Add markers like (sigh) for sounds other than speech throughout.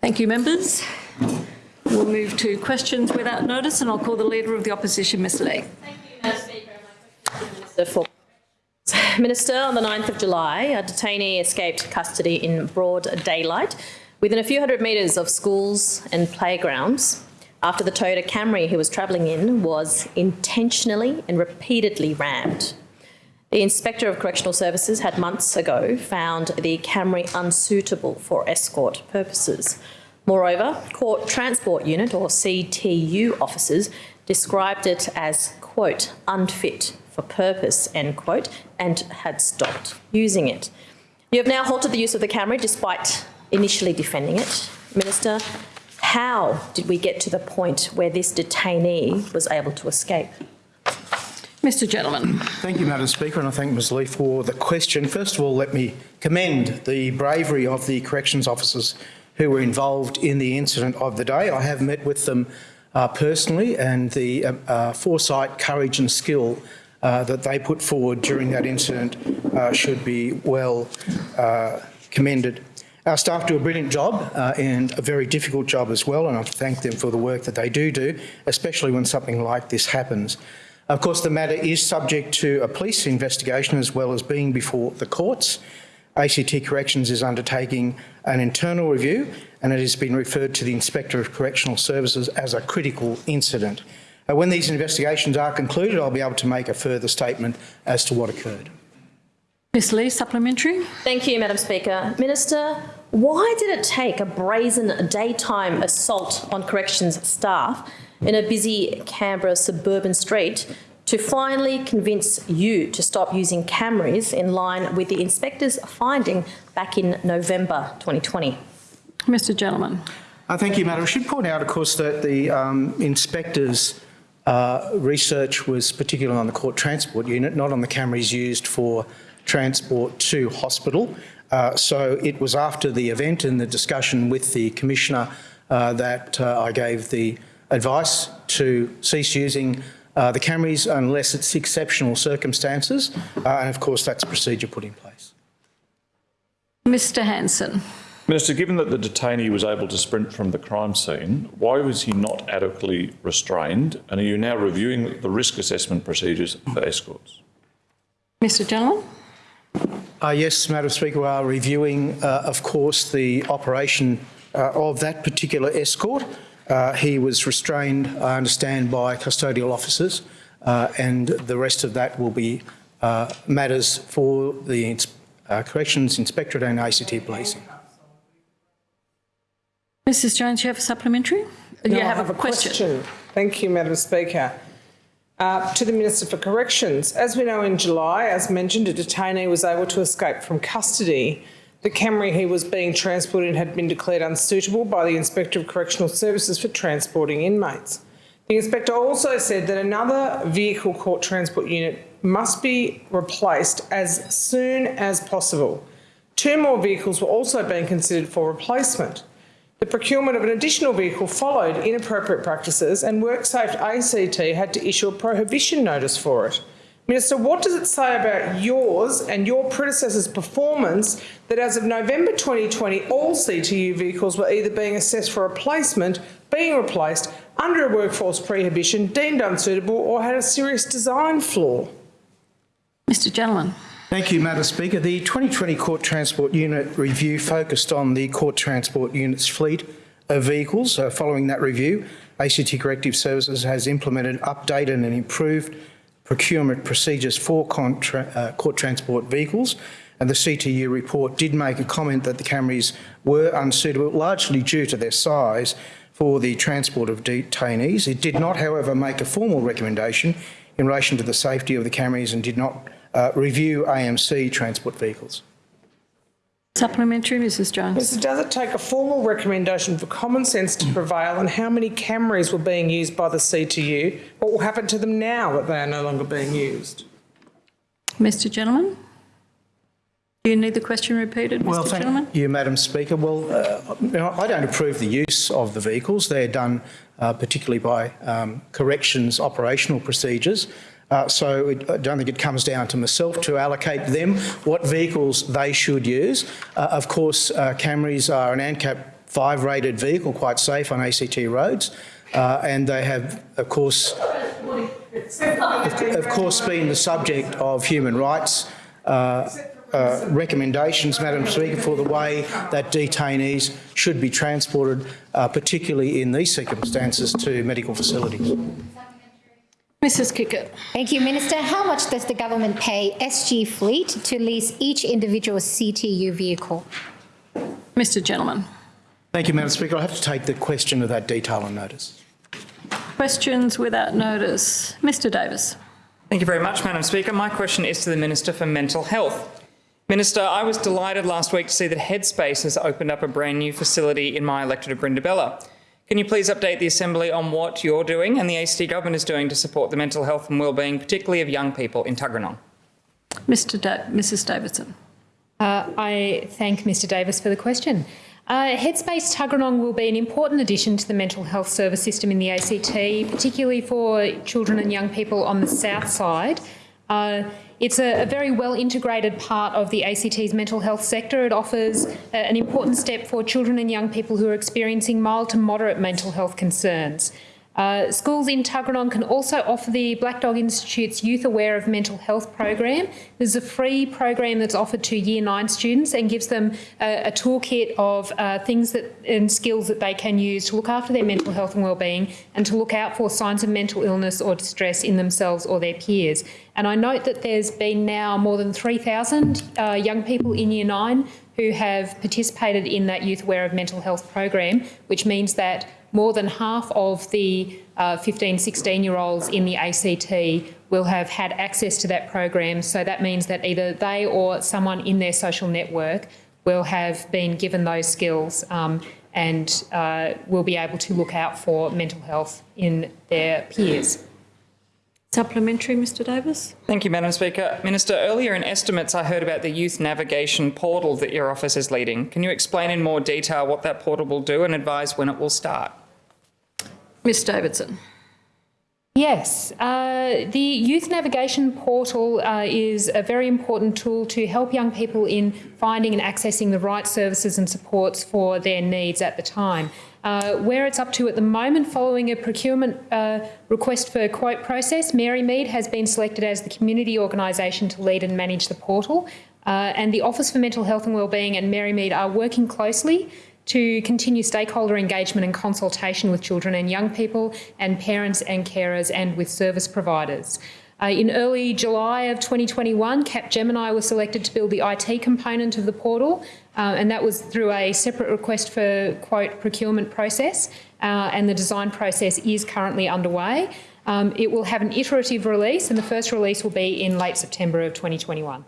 Thank you, members. We'll move to questions without notice, and I'll call the Leader of the Opposition, Ms Lee. Minister for Minister, on the 9th of July, a detainee escaped custody in broad daylight within a few hundred metres of schools and playgrounds after the Toyota Camry he was travelling in was intentionally and repeatedly rammed. The Inspector of Correctional Services had months ago found the Camry unsuitable for escort purposes. Moreover, Court Transport Unit or CTU officers described it as, quote, unfit for purpose, end quote, and had stopped using it. You have now halted the use of the Camry despite initially defending it. Minister, how did we get to the point where this detainee was able to escape? Mr Gentleman. Thank you, Madam Speaker, and I thank Ms Lee for the question. First of all, let me commend the bravery of the corrections officers who were involved in the incident of the day. I have met with them uh, personally and the uh, uh, foresight, courage and skill uh, that they put forward during that incident uh, should be well commended. Our staff do a brilliant job uh, and a very difficult job as well, and I thank them for the work that they do do, especially when something like this happens. Of course, the matter is subject to a police investigation as well as being before the courts. ACT Corrections is undertaking an internal review and it has been referred to the Inspector of Correctional Services as a critical incident. Uh, when these investigations are concluded, I'll be able to make a further statement as to what occurred. Ms Lee, supplementary. Thank you, Madam Speaker. Minister, why did it take a brazen daytime assault on corrections staff in a busy Canberra suburban street to finally convince you to stop using Camrys in line with the inspector's finding back in November 2020? Mr Gentleman. Uh, thank you, Madam. I should point out, of course, that the um, inspector's uh, research was particularly on the court transport unit, not on the Camrys used for transport to hospital. Uh, so it was after the event and the discussion with the Commissioner uh, that uh, I gave the advice to cease using uh, the Camrys unless it's exceptional circumstances. Uh, and of course, that's a procedure put in place. Mr Hanson. Minister, given that the detainee was able to sprint from the crime scene, why was he not adequately restrained? And are you now reviewing the risk assessment procedures for escorts? Mr Gentleman. Uh, yes, Madam Speaker, we are reviewing, uh, of course, the operation uh, of that particular escort. Uh, he was restrained, I understand, by custodial officers, uh, and the rest of that will be uh, matters for the Corrections Inspectorate and ACT Policing. Mrs Jones, you have a supplementary? No, you I have, have a question. question. Thank you, Madam Speaker. Uh, to the Minister for Corrections. As we know in July, as mentioned, a detainee was able to escape from custody. The Camry he was being transported in had been declared unsuitable by the Inspector of Correctional Services for transporting inmates. The inspector also said that another vehicle court transport unit must be replaced as soon as possible. Two more vehicles were also being considered for replacement. The procurement of an additional vehicle followed inappropriate practices and WorkSafe ACT had to issue a prohibition notice for it. Minister, what does it say about yours and your predecessor's performance that as of November 2020, all CTU vehicles were either being assessed for replacement, being replaced, under a workforce prohibition, deemed unsuitable or had a serious design flaw? Mr Gentleman. Thank you, Madam Speaker. The 2020 Court Transport Unit review focused on the Court Transport Unit's fleet of vehicles. Uh, following that review, ACT Corrective Services has implemented, updated and improved procurement procedures for uh, court transport vehicles. And the CTU report did make a comment that the Camrys were unsuitable, largely due to their size for the transport of detainees. It did not, however, make a formal recommendation in relation to the safety of the Camrys and did not uh, review AMC transport vehicles. Supplementary, Mrs Jones. does it take a formal recommendation for common sense to prevail on how many Camrys were being used by the CTU? What will happen to them now that they are no longer being used? Mr Gentleman. Do you need the question repeated, Mr well, thank Gentleman? you, Madam Speaker. Well, uh, I don't approve the use of the vehicles. They're done uh, particularly by um, corrections operational procedures. Uh, so it, I don't think it comes down to myself to allocate them what vehicles they should use. Uh, of course, uh, Camrys are an ANCAP 5 rated vehicle, quite safe on ACT roads. Uh, and they have, of course, of, course, been the subject of human rights uh, uh, recommendations, Madam Speaker, for the way that detainees should be transported, uh, particularly in these circumstances, to medical facilities. Mrs Kikkert. Thank you, Minister. How much does the government pay SG Fleet to lease each individual CTU vehicle? Mr Gentleman. Thank you, Madam Speaker. I have to take the question of that detail on notice. Questions without notice. Mr Davis. Thank you very much, Madam Speaker. My question is to the Minister for Mental Health. Minister, I was delighted last week to see that Headspace has opened up a brand new facility in my electorate of Brindabella. Can you please update the Assembly on what you're doing and the ACT Government is doing to support the mental health and wellbeing, particularly of young people in Tuggeranong? Mr da- Mrs Davidson. Uh, I thank Mr Davis for the question. Uh, Headspace Tuggeranong will be an important addition to the mental health service system in the ACT, particularly for children and young people on the south side. Uh, it's a, a, very well integrated part of the ACT's mental health sector. It offers a, an important step for children and young people who are experiencing mild to moderate mental health concerns. Uh, schools in Tuggeranong can also offer the Black Dog Institute's Youth Aware of Mental Health program. This is a free program that's offered to Year 9 students and gives them a, a toolkit of uh, things that, and skills that they can use to look after their mental health and wellbeing and to look out for signs of mental illness or distress in themselves or their peers. And I note that there's been now more than 3,000 uh, young people in Year 9 who have participated in that Youth Aware of Mental Health program, which means that more than half of the uh, 15, 16 year olds in the ACT will have had access to that program. So that means that either they or someone in their social network will have been given those skills um, and uh, will be able to look out for mental health in their peers. Supplementary, Mr Davis. Thank you, Madam Speaker. Minister, earlier in estimates I heard about the youth navigation portal that your office is leading. Can you explain in more detail what that portal will do and advise when it will start? Ms Davidson. Yes, uh, the Youth Navigation Portal uh, is a very important tool to help young people in finding and accessing the right services and supports for their needs at the time. Uh, where it's up to at the moment, following a procurement uh, request for quote process, Marymead has been selected as the community organisation to lead and manage the portal. Uh, and the Office for Mental Health and Wellbeing and Marymead are working closely to continue stakeholder engagement and consultation with children and young people and parents and carers and with service providers. Uh, in early July of 2021, Capgemini was selected to build the IT component of the portal, uh, and that was through a separate request for quote procurement process, uh, and the design process is currently underway. Um, it will have an iterative release, and the first release will be in late September of 2021.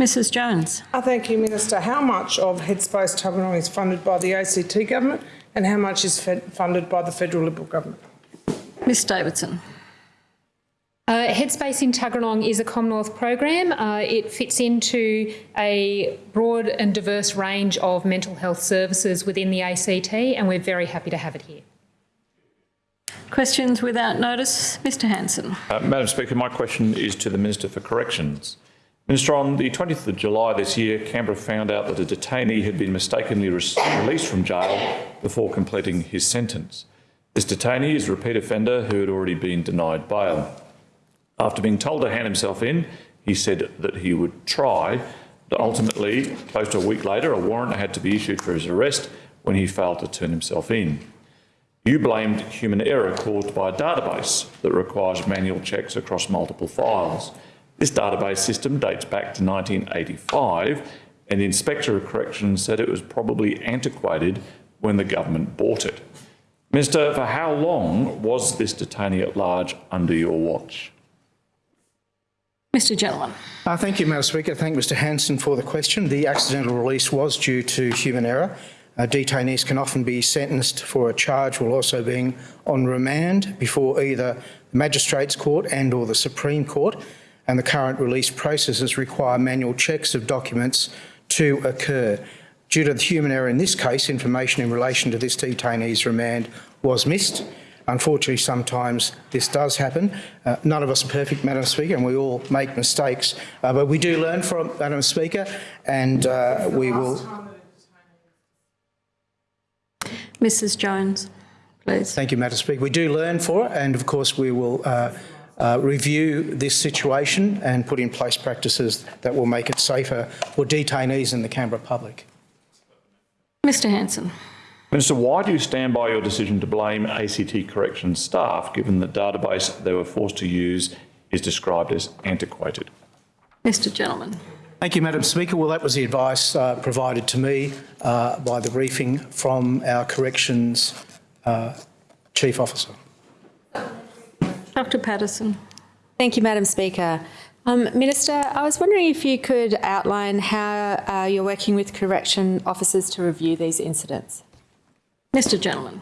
Mrs Jones. I thank you, Minister. How much of Headspace Tuggeranong is funded by the ACT government and how much is funded by the federal Liberal government? Ms Davidson. Uh, Headspace in Tuggeranong is a Commonwealth program. Uh, it fits into a broad and diverse range of mental health services within the ACT and we're very happy to have it here. Questions without notice. Mr Hanson. Uh, Madam Speaker, my question is to the Minister for Corrections. Minister, on the 20th of July this year, Canberra found out that a detainee had been mistakenly re released from jail before completing his sentence. This detainee is a repeat offender who had already been denied bail. After being told to hand himself in, he said that he would try, but ultimately, close to a week later, a warrant had to be issued for his arrest when he failed to turn himself in. You blamed human error caused by a database that requires manual checks across multiple files. This database system dates back to 1985 and the Inspector of Corrections said it was probably antiquated when the government bought it. Minister, for how long was this detainee at large under your watch? Mr Gentleman. Uh, thank you, Madam Speaker. Thank Mr Hanson for the question. The accidental release was due to human error. Uh, detainees can often be sentenced for a charge while also being on remand before either the Magistrates Court and or the Supreme Court and the current release processes require manual checks of documents to occur. Due to the human error in this case, information in relation to this detainee's remand was missed. Unfortunately, sometimes this does happen. Uh, none of us are perfect, Madam Speaker, and we all make mistakes. Uh, but we do learn from Madam Speaker, and uh, we will. Mrs Jones, please. Thank you, Madam Speaker. We do learn for it, and of course we will uh, review this situation and put in place practices that will make it safer for detainees and the Canberra public. Mr Hanson. Minister, why do you stand by your decision to blame ACT Corrections staff, given the database they were forced to use is described as antiquated? Mr Gentleman. Thank you, Madam Speaker. Well, that was the advice uh, provided to me uh, by the briefing from our Corrections uh, Chief Officer. Dr Paterson. Thank you, Madam Speaker. Um, Minister, I was wondering if you could outline how uh, you're working with correction officers to review these incidents. Mr Gentleman.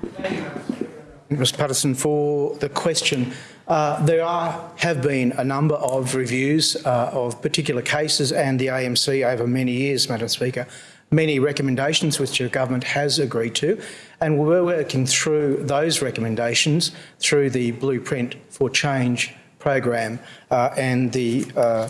Mr Paterson, for the question. Uh, there are, have been a number of reviews uh, of particular cases and the AMC over many years, Madam Speaker, many recommendations which the government has agreed to, and we're working through those recommendations through the Blueprint for Change program uh, and the, uh,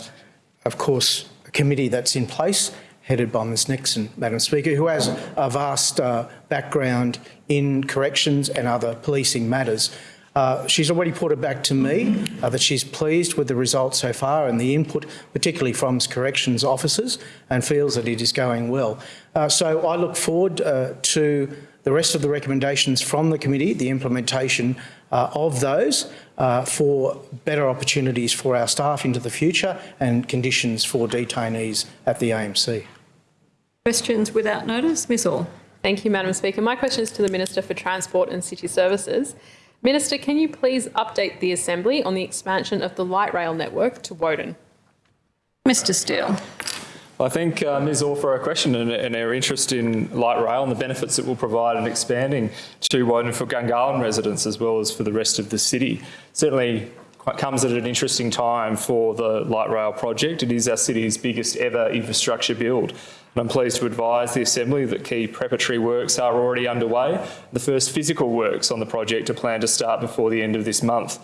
of course, committee that's in place headed by Ms Nixon, Madam Speaker, who has a vast uh, background in corrections and other policing matters. Uh, she's already put it back to me uh, that she's pleased with the results so far and the input, particularly from corrections officers, and feels that it is going well. Uh, so I look forward uh, to the rest of the recommendations from the committee, the implementation uh, of those uh, for better opportunities for our staff into the future and conditions for detainees at the AMC. Questions without notice? Ms Orr. Thank you, Madam Speaker. My question is to the Minister for Transport and City Services. Minister, can you please update the Assembly on the expansion of the light rail network to Woden? Mr Steel. I thank uh, Ms Orr for her question and, and, her interest in light rail and the benefits it will provide in expanding to Woden for Gungahlin residents as well as for the rest of the city. Certainly comes at an interesting time for the light rail project. It is our city's biggest ever infrastructure build. And I'm pleased to advise the Assembly that key preparatory works are already underway. The first physical works on the project are planned to start before the end of this month.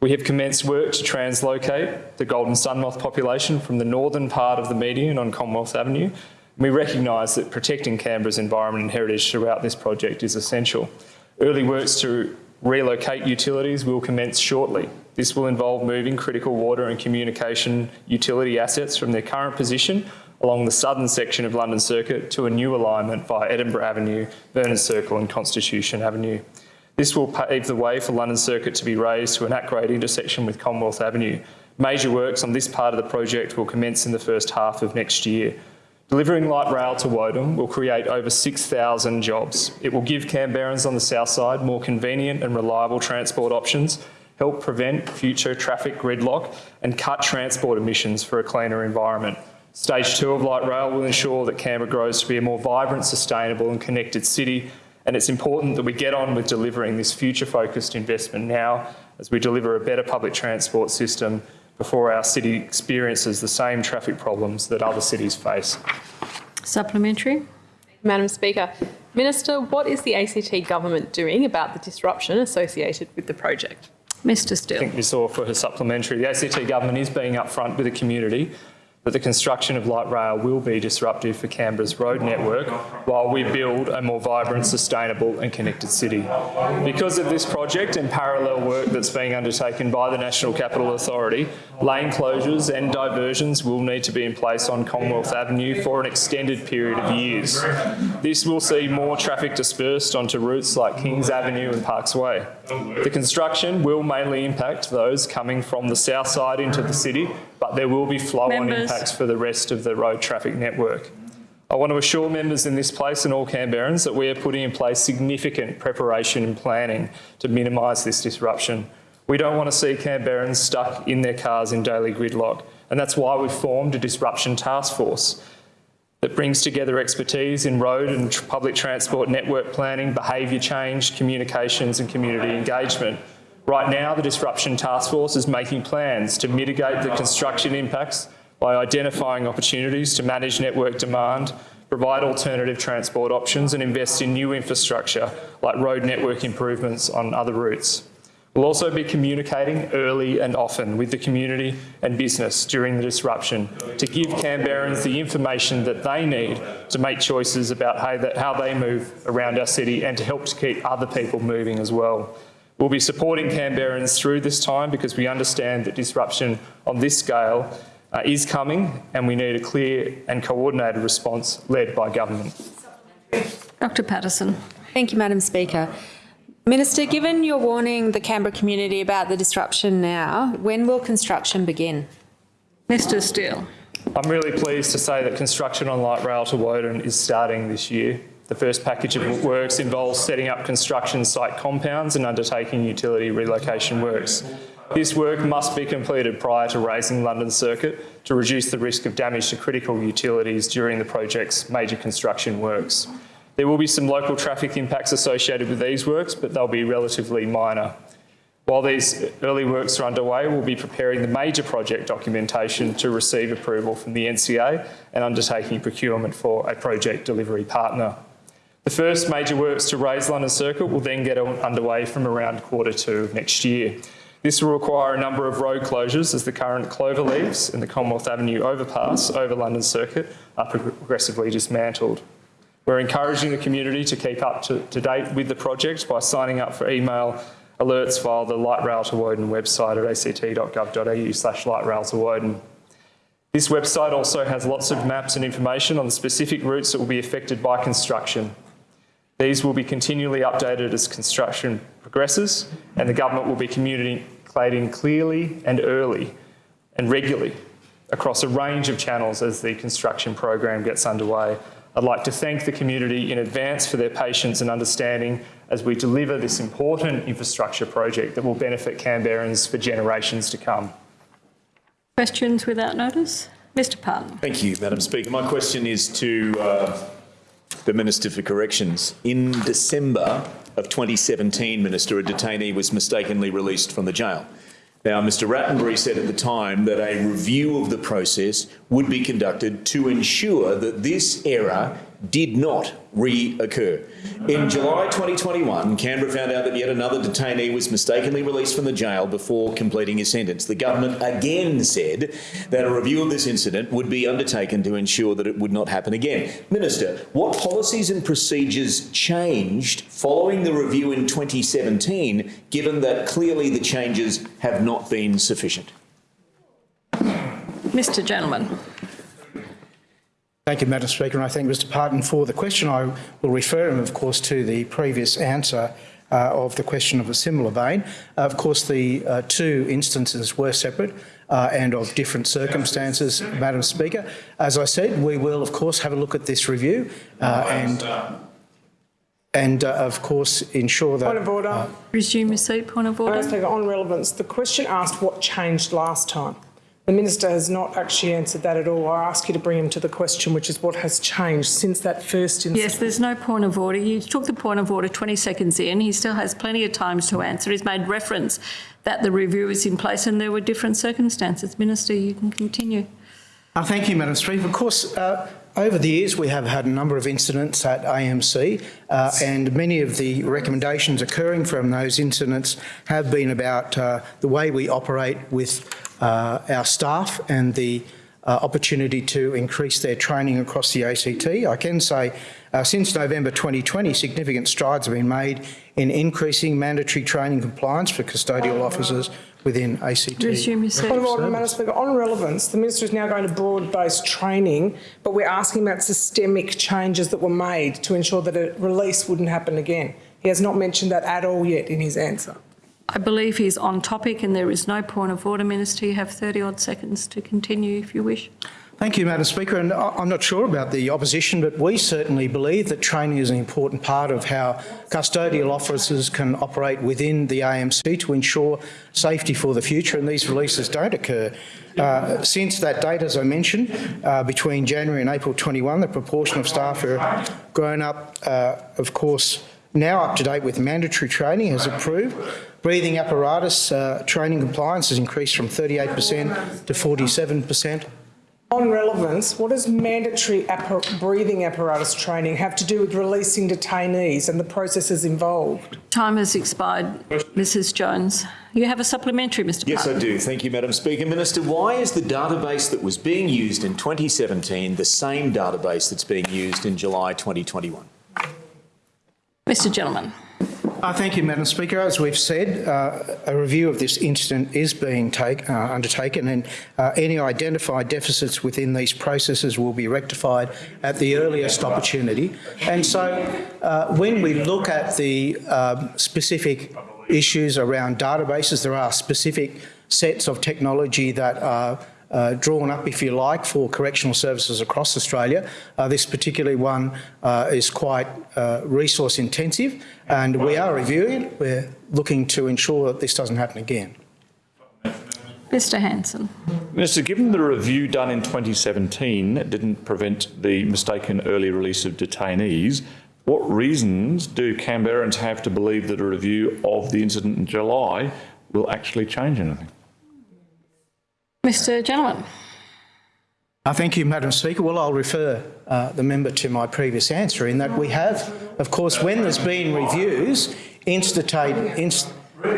We have commenced work to translocate the golden sunmoth population from the northern part of the median on Commonwealth Avenue. We recognise that protecting Canberra's environment and heritage throughout this project is essential. Early works to relocate utilities will commence shortly. This will involve moving critical water and communication utility assets from their current position along the southern section of London Circuit to a new alignment via Edinburgh Avenue, Vernon Circle and Constitution Avenue. This will pave the way for London Circuit to be raised to an at-grade intersection with Commonwealth Avenue. Major works on this part of the project will commence in the first half of next year. Delivering light rail to Woden will create over 6,000 jobs. It will give Canberrans on the south side more convenient and reliable transport options, help prevent future traffic gridlock and cut transport emissions for a cleaner environment. Stage two of light rail will ensure that Canberra grows to be a more vibrant, sustainable and connected city and it's important that we get on with delivering this future-focused investment now as we deliver a better public transport system before our city experiences the same traffic problems that other cities face. Supplementary. Madam Speaker, Minister, what is the ACT government doing about the disruption associated with the project? Mr Steel. I think Ms Orr for her supplementary. The ACT government is being upfront with the community that the construction of light rail will be disruptive for Canberra's road network while we build a more vibrant, sustainable and connected city. Because of this project and parallel work that's being undertaken by the National Capital Authority, lane closures and diversions will need to be in place on Commonwealth Avenue for an extended period of years. This will see more traffic dispersed onto routes like Kings Avenue and Parkes Way. The construction will mainly impact those coming from the south side into the city but there will be flow-on impacts for the rest of the road traffic network. I want to assure members in this place and all Canberrans that we are putting in place significant preparation and planning to minimise this disruption. We don't want to see Canberrans stuck in their cars in daily gridlock, and that's why we've formed a disruption task force that brings together expertise in road and public transport network planning, behaviour change, communications and community engagement Right now, the Disruption Task Force is making plans to mitigate the construction impacts by identifying opportunities to manage network demand, provide alternative transport options and invest in new infrastructure like road network improvements on other routes. We'll also be communicating early and often with the community and business during the disruption to give Canberrans the information that they need to make choices about how they, move around our city and to help to keep other people moving as well. We'll be supporting Canberrans through this time because we understand that disruption on this scale uh, is coming and we need a clear and coordinated response led by government. Dr Paterson. Thank you, Madam Speaker. Minister, given your warning the Canberra community about the disruption now, when will construction begin? Mr Steel. I'm really pleased to say that construction on light rail to Woden is starting this year. The first package of works involves setting up construction site compounds and undertaking utility relocation works. This work must be completed prior to raising London Circuit to reduce the risk of damage to critical utilities during the project's major construction works. There will be some local traffic impacts associated with these works, but they'll be relatively minor. While these early works are underway, we'll be preparing the major project documentation to receive approval from the NCA and undertaking procurement for a project delivery partner. The first major works to raise London Circuit will then get underway from around quarter two of next year. This will require a number of road closures as the current clover leaves and the Commonwealth Avenue overpass over London Circuit are progressively dismantled. We're encouraging the community to keep up to, to date with the project by signing up for email alerts via the Light Rail to Woden website at act.gov.au slash light rail to Woden. This website also has lots of maps and information on the specific routes that will be affected by construction. These will be continually updated as construction progresses and the government will be communicating clearly and early and regularly across a range of channels as the construction program gets underway I'd like to thank the community in advance for their patience and understanding as we deliver this important infrastructure project that will benefit Canberrans for generations to come. Questions without notice? Mr Parton. Thank you, Madam Speaker. My question is to uh, the Minister for Corrections. In December of 2017, Minister, a detainee was mistakenly released from the jail. Now, Mr Rattenbury said at the time that a review of the process would be conducted to ensure that this error did not reoccur. In July 2021, Canberra found out that yet another detainee was mistakenly released from the jail before completing his sentence. The government again said that a review of this incident would be undertaken to ensure that it would not happen again. Minister, what policies and procedures changed following the review in 2017, given that clearly the changes have not been sufficient? Mr Gentleman. Thank you, Madam Speaker, and I thank Mr Parton for the question. I will refer him, of course, to the previous answer uh, of the question of a similar vein. Uh, of course, the uh, two instances were separate uh, and of different circumstances, Madam Speaker. As I said, we will, of course, have a look at this review uh, and and uh, of course ensure that... Point of order. Resume your seat, point of order. Madam Speaker, on relevance, the question asked what changed last time. The Minister has not actually answered that at all. I ask you to bring him to the question, which is what has changed since that first incident. Yes, there's no point of order. You took the point of order 20 seconds in. He still has plenty of time to answer. He's made reference that the review is in place and there were different circumstances. Minister, you can continue. Uh, thank you, Madam Speaker. Of course, uh, over the years we have had a number of incidents at AMC uh, and many of the recommendations occurring from those incidents have been about uh, the way we operate with uh, our staff and the uh, opportunity to increase their training across the ACT. I can say uh, since November 2020, significant strides have been made in increasing mandatory training compliance for custodial officers within ACT. Resume your seat. Point of order, Madam Speaker. On relevance, the Minister is now going to broad-based training, but we're asking about systemic changes that were made to ensure that a release wouldn't happen again. He has not mentioned that at all yet in his answer. I believe he's on topic and there is no point of order, Minister. You have 30 odd seconds to continue if you wish. Thank you, Madam Speaker. And I'm not sure about the opposition, but we certainly believe that training is an important part of how custodial officers can operate within the AMC to ensure safety for the future and these releases don't occur. Uh, since that date, as I mentioned, uh, between January and April 21, the proportion of staff who are grown up, uh, of course, now up to date with mandatory training has improved. Breathing apparatus uh, training compliance has increased from 38% to 47%. On relevance, what does mandatory appar- breathing apparatus training have to do with releasing detainees and the processes involved? Time has expired, Mrs Jones. You have a supplementary, Mr Yes, I do. Thank you, Madam Speaker. Minister, why is the database that was being used in 2017 the same database that's being used in July 2021? Mr Gentleman. Uh, Thank you, Madam Speaker. As we've said, uh, a review of this incident is being take, uh, undertaken and uh, any identified deficits within these processes will be rectified at the earliest opportunity. And so uh, when we look at the um, specific issues around databases, there are specific sets of technology that are uh, drawn up, if you like, for correctional services across Australia. Uh, this particular one uh, is quite uh, resource intensive and we are reviewing it. We're looking to ensure that this doesn't happen again. Mr Hanson. Minister, given the review done in 2017 didn't prevent the mistaken early release of detainees, what reasons do Canberrans have to believe that a review of the incident in July will actually change anything? Mr Gentleman. Uh, thank you, Madam Speaker. Well, I'll refer uh, the member to my previous answer in that we have, of course, when there's been reviews, inst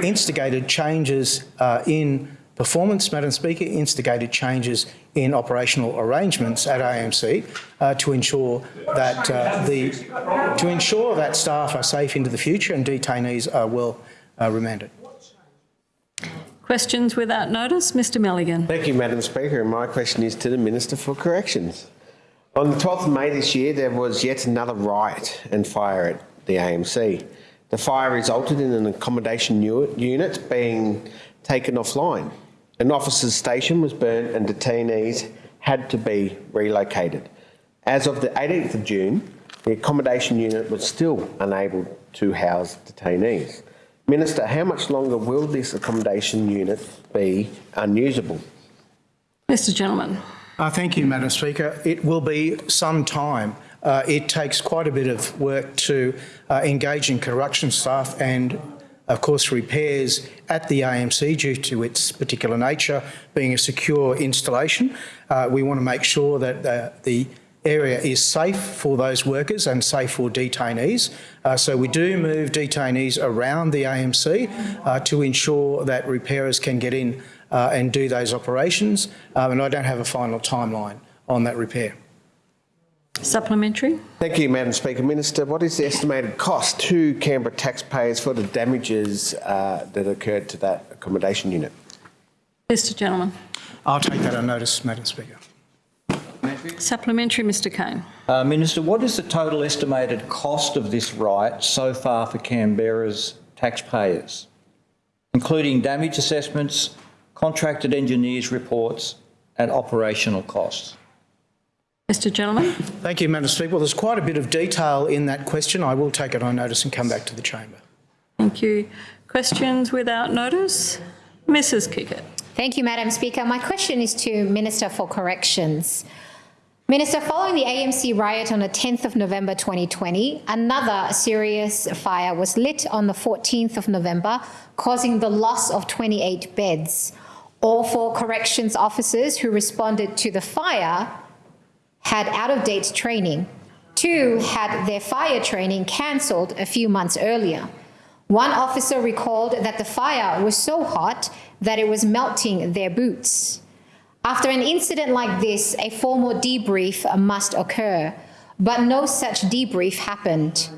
instigated changes uh, in performance, Madam Speaker, instigated changes in operational arrangements at AMC uh, to ensure that uh, the to ensure that staff are safe into the future and detainees are well uh, remanded. Questions without notice? Mr Milligan. Thank you, Madam Speaker. My question is to the Minister for Corrections. On the 12th of May this year, there was yet another riot and fire at the AMC. The fire resulted in an accommodation unit being taken offline. An officer's station was burnt and detainees had to be relocated. As of the 18th of June, the accommodation unit was still unable to house detainees. Minister, how much longer will this accommodation unit be unusable? Mr Gentleman. Uh, thank you, Madam Speaker. It will be some time. Uh, it takes quite a bit of work to uh, engage in correction staff and, of course, repairs at the AMC due to its particular nature being a secure installation. Uh, we want to make sure that uh, the area is safe for those workers and safe for detainees. Uh, so we do move detainees around the AMC uh, to ensure that repairers can get in uh, and do those operations. Um, and I don't have a final timeline on that repair. Supplementary. Thank you, Madam Speaker. Minister, what is the estimated cost to Canberra taxpayers for the damages uh, that occurred to that accommodation unit? Mr Gentleman. I'll take that on notice, Madam Speaker. Supplementary, Mr Cain. Uh, Minister, what is the total estimated cost of this riot so far for Canberra's taxpayers, including damage assessments, contracted engineers' reports and operational costs? Mr Gentleman. Thank you, Madam Speaker. Well, there's quite a bit of detail in that question. I will take it on notice and come back to the chamber. Thank you. Questions without notice? Mrs Kikkert. Thank you, Madam Speaker. My question is to Minister for Corrections. Minister, following the AMC riot on the 10th of November 2020, another serious fire was lit on the 14th of November, causing the loss of 28 beds. All four corrections officers who responded to the fire had out-of-date training. Two had their fire training cancelled a few months earlier. One officer recalled that the fire was so hot that it was melting their boots. After an incident like this, a formal debrief must occur, but no such debrief happened.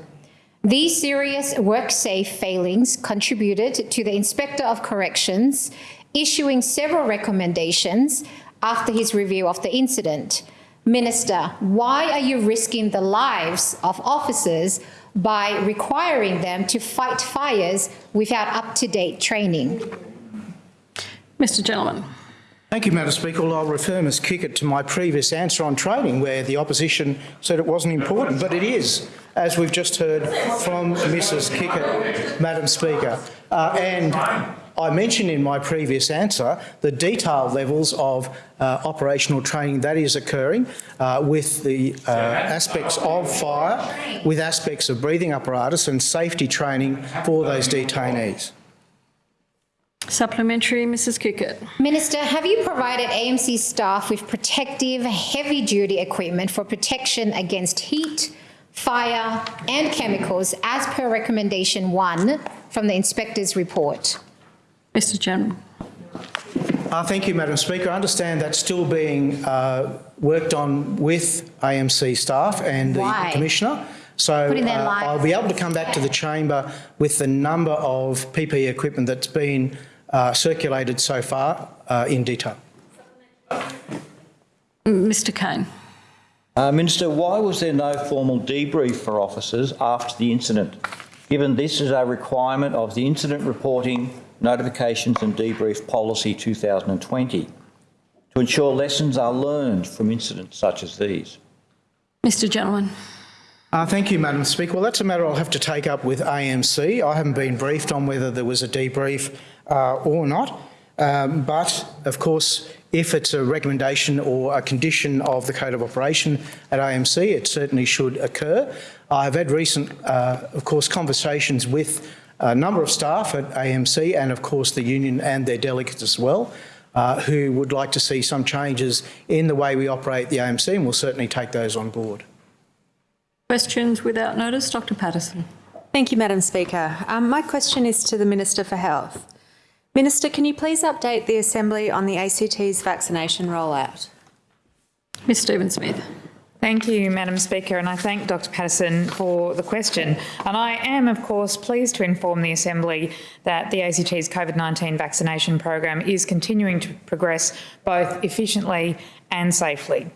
These serious WorkSafe failings contributed to the Inspector of Corrections issuing several recommendations after his review of the incident. Minister, why are you risking the lives of officers by requiring them to fight fires without up-to-date training? Mr Gentleman. Thank you, Madam Speaker. Well, I'll refer Ms Kikkert to my previous answer on training, where the opposition said it wasn't important, but it is, as we've just heard from Mrs Kikkert, Madam Speaker. Uh, and I mentioned in my previous answer the detailed levels of uh, operational training that is occurring uh, with the uh, aspects of fire, with aspects of breathing apparatus and safety training for those detainees. Supplementary, Mrs Kikkert. Minister, have you provided AMC staff with protective, heavy-duty equipment for protection against heat, fire and chemicals as per recommendation one from the inspector's report? Mr General. Uh, thank you, Madam Speaker. I understand that's still being uh, worked on with AMC staff and the Why? Commissioner. So uh, I'll be able to come back to the chamber with the number of PPE equipment that's been uh, circulated so far uh, in detail. Mr Cain. Uh, Minister, why was there no formal debrief for officers after the incident, given this is a requirement of the Incident Reporting, Notifications and Debrief Policy 2020 to ensure lessons are learned from incidents such as these? Mr Gentleman. Uh, thank you, Madam Speaker. Well, that's a matter I'll have to take up with AMC. I haven't been briefed on whether there was a debrief uh, or not. Um, but, of course, if it's a recommendation or a condition of the Code of Operation at AMC, it certainly should occur. I've had recent, uh, of course, conversations with a number of staff at AMC and, of course, the union and their delegates as well, uh, who would like to see some changes in the way we operate the AMC, and we'll certainly take those on board. Questions without notice, Dr Paterson. Thank you, Madam Speaker. Um, my question is to the Minister for Health. Minister, can you please update the Assembly on the ACT's vaccination rollout? Ms Stephen-Smith. Thank you, Madam Speaker, and I thank Dr Paterson for the question. And I am, of course, pleased to inform the Assembly that the ACT's COVID-19 vaccination program is continuing to progress both efficiently and safely.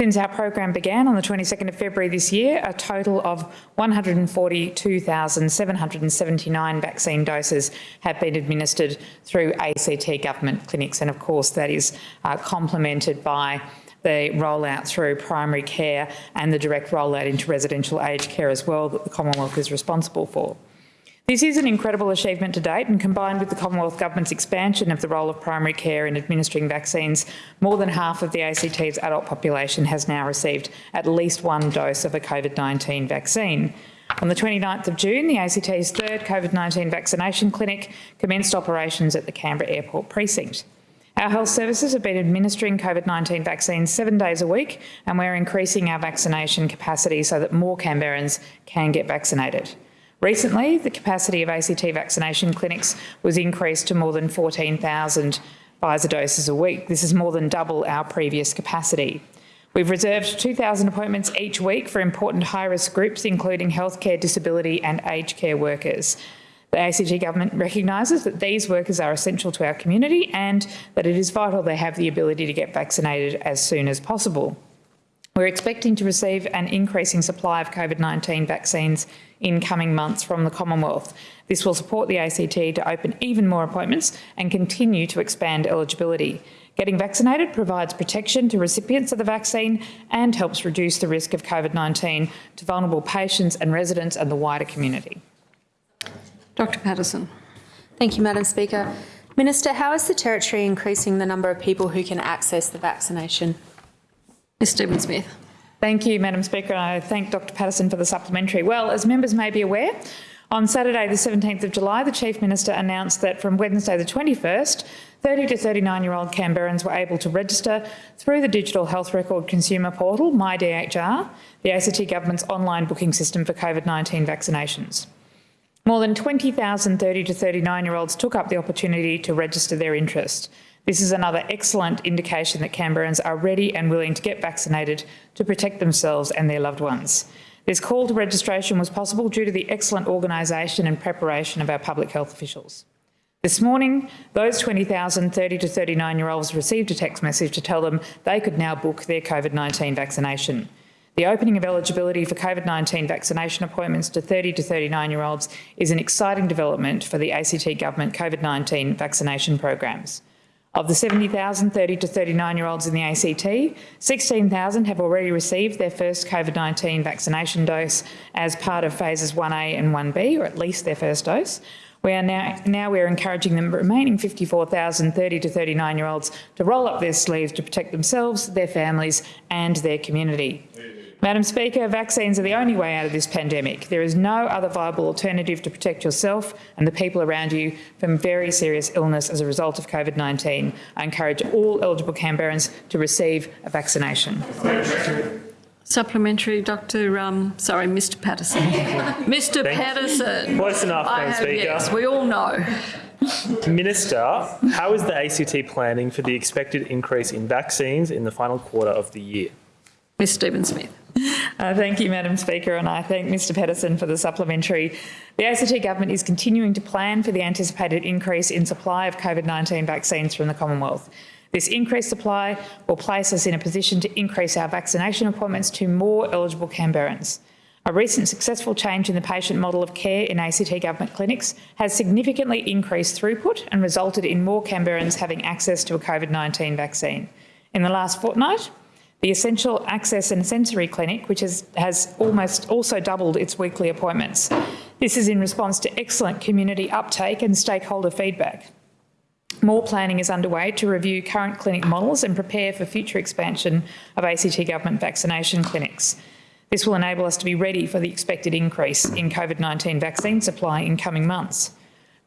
Since our program began on the 22nd of February this year, a total of 142,779 vaccine doses have been administered through ACT government clinics. And of course, that is uh, complemented by the rollout through primary care and the direct rollout into residential aged care as well that the Commonwealth is responsible for. This is an incredible achievement to date and combined with the Commonwealth Government's expansion of the role of primary care in administering vaccines, more than half of the ACT's adult population has now received at least one dose of a COVID-19 vaccine. On the 29th of June, the ACT's third COVID-19 vaccination clinic commenced operations at the Canberra Airport precinct. Our health services have been administering COVID-19 vaccines seven days a week and we're increasing our vaccination capacity so that more Canberrans can get vaccinated. Recently, the capacity of ACT vaccination clinics was increased to more than 14,000 Pfizer doses a week. This is more than double our previous capacity. We've reserved 2,000 appointments each week for important high-risk groups, including healthcare, disability and aged care workers. The ACT government recognises that these workers are essential to our community and that it is vital they have the ability to get vaccinated as soon as possible. We're expecting to receive an increasing supply of COVID-19 vaccines in coming months from the Commonwealth. This will support the ACT to open even more appointments and continue to expand eligibility. Getting vaccinated provides protection to recipients of the vaccine and helps reduce the risk of COVID-19 to vulnerable patients and residents and the wider community. Dr Paterson. Thank you, Madam Speaker. Minister, how is the Territory increasing the number of people who can access the vaccination? Ms Stephen-Smith. Thank you, Madam Speaker. I thank Dr Paterson for the supplementary. Well, as members may be aware, on Saturday the 17th of July, the Chief Minister announced that from Wednesday the 21st, 30 to 39-year-old Canberrans were able to register through the digital health record consumer portal, MyDHR, the ACT Government's online booking system for COVID-19 vaccinations. More than 20,000 30 to 39-year-olds took up the opportunity to register their interest. This is another excellent indication that Canberrans are ready and willing to get vaccinated to protect themselves and their loved ones. This call to registration was possible due to the excellent organisation and preparation of our public health officials. This morning, those 20,000 30 to 39-year-olds received a text message to tell them they could now book their COVID-19 vaccination. The opening of eligibility for COVID-19 vaccination appointments to 30 to 39-year-olds is an exciting development for the ACT Government COVID-19 vaccination programs. Of the 70,000 30 to 39-year-olds in the ACT, 16,000 have already received their first COVID-19 vaccination dose as part of phases 1A and 1B, or at least their first dose. We are now, now we're encouraging the remaining 54,000 30 to 39-year-olds to roll up their sleeves to protect themselves, their families and their community. Madam Speaker, vaccines are the only way out of this pandemic. There is no other viable alternative to protect yourself and the people around you from very serious illness as a result of COVID-19. I encourage all eligible Canberrans to receive a vaccination. Supplementary, Dr. Um, sorry, Mr. Paterson. (laughs) Mr. Paterson. Close enough, Madam Speaker. Yes, we all know. Minister, how is the ACT planning for the expected increase in vaccines in the final quarter of the year? Ms Stephen-Smith. Uh, thank you, Madam Speaker, and I thank Mr Pedersen for the supplementary. The ACT Government is continuing to plan for the anticipated increase in supply of COVID-19 vaccines from the Commonwealth. This increased supply will place us in a position to increase our vaccination appointments to more eligible Canberrans. A recent successful change in the patient model of care in ACT government clinics has significantly increased throughput and resulted in more Canberrans having access to a COVID-19 vaccine. In the last fortnight, the Essential Access and Sensory Clinic, which has, has almost also doubled its weekly appointments. This is in response to excellent community uptake and stakeholder feedback. More planning is underway to review current clinic models and prepare for future expansion of ACT government vaccination clinics. This will enable us to be ready for the expected increase in COVID-19 vaccine supply in coming months.